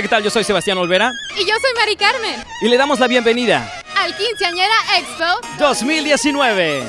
Hola, ¿qué tal? Yo soy Sebastián Olvera Y yo soy Mari Carmen. y le damos la bienvenida Al Quinceañera Expo. 2019.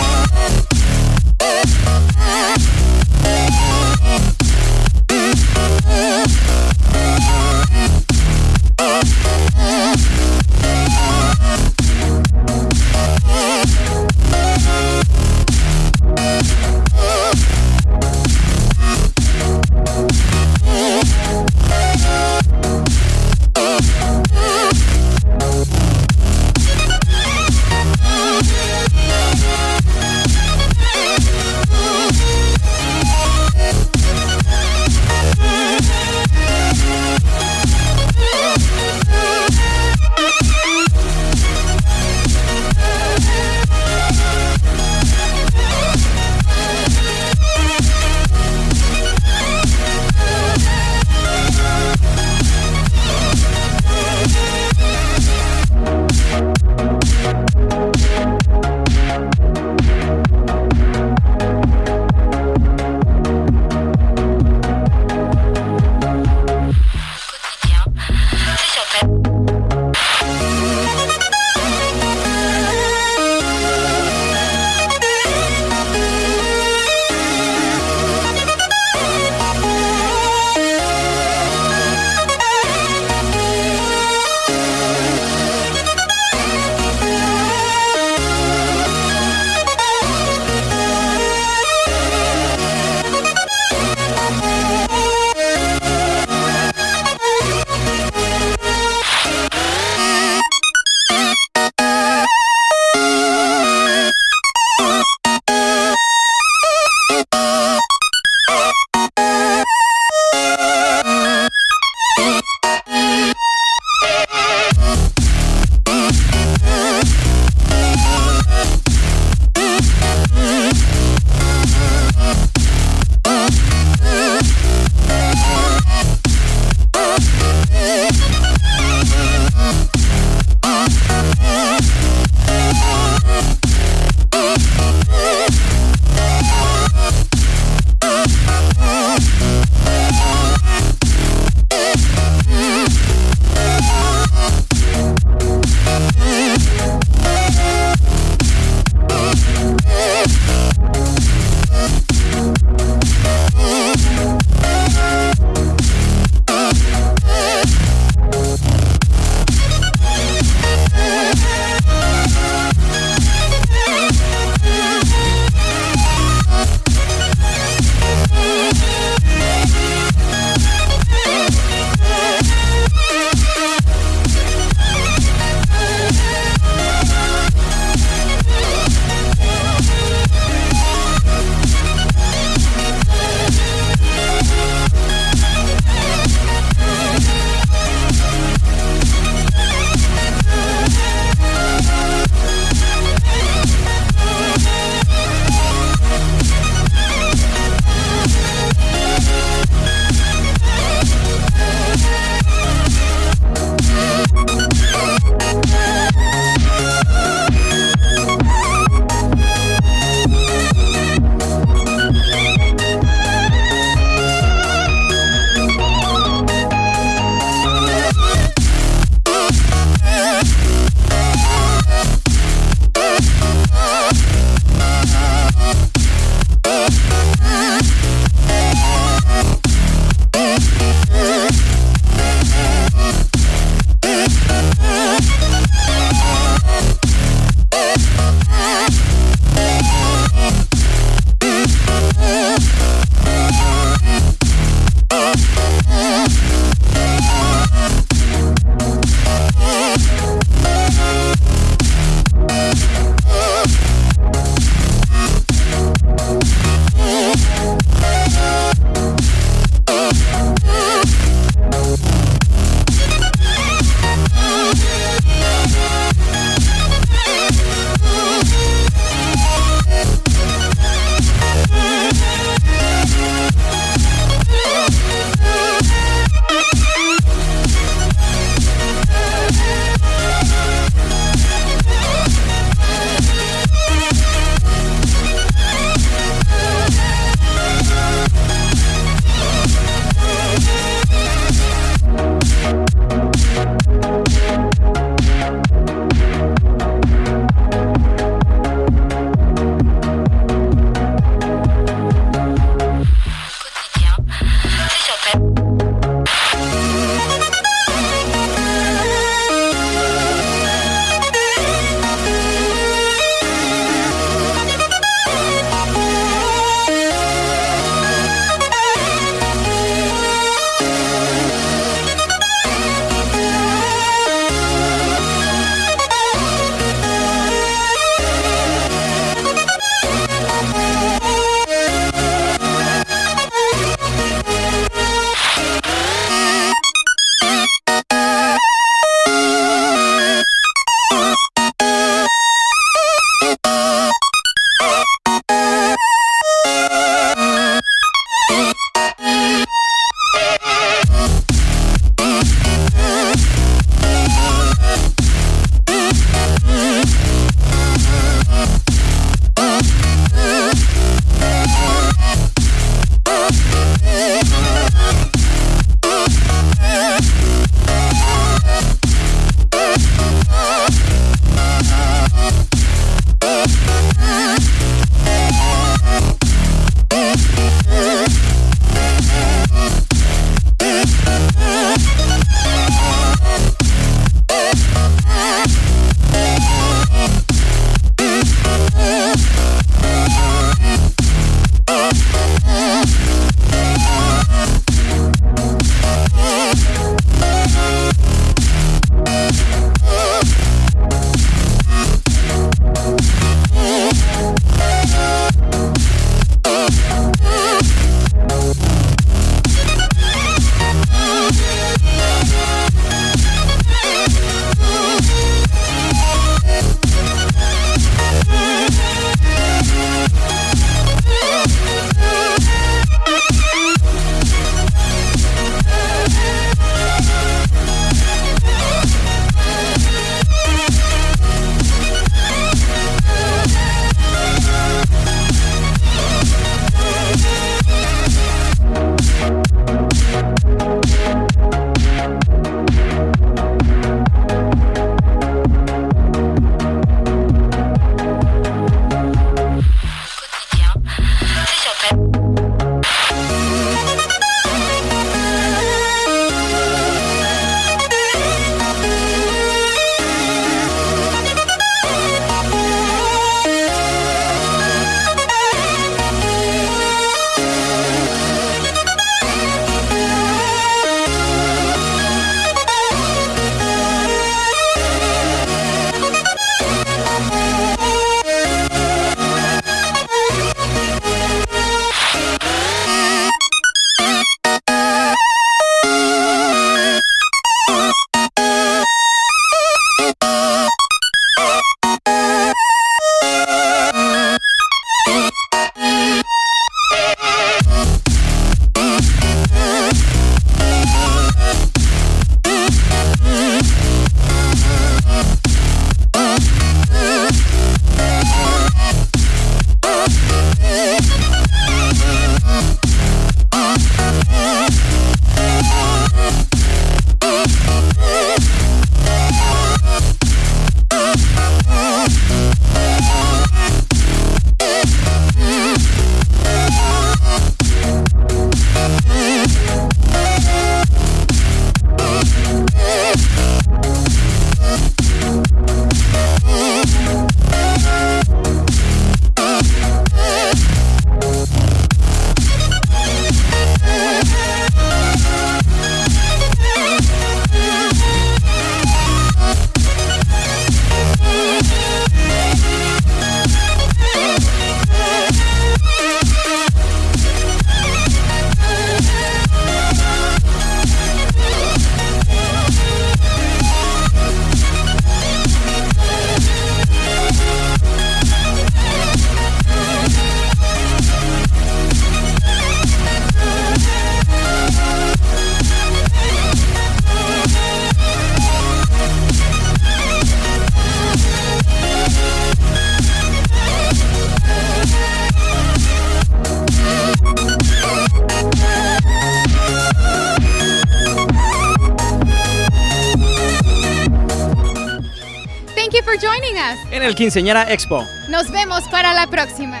En el Quinceañera Expo. Nos vemos para la próxima.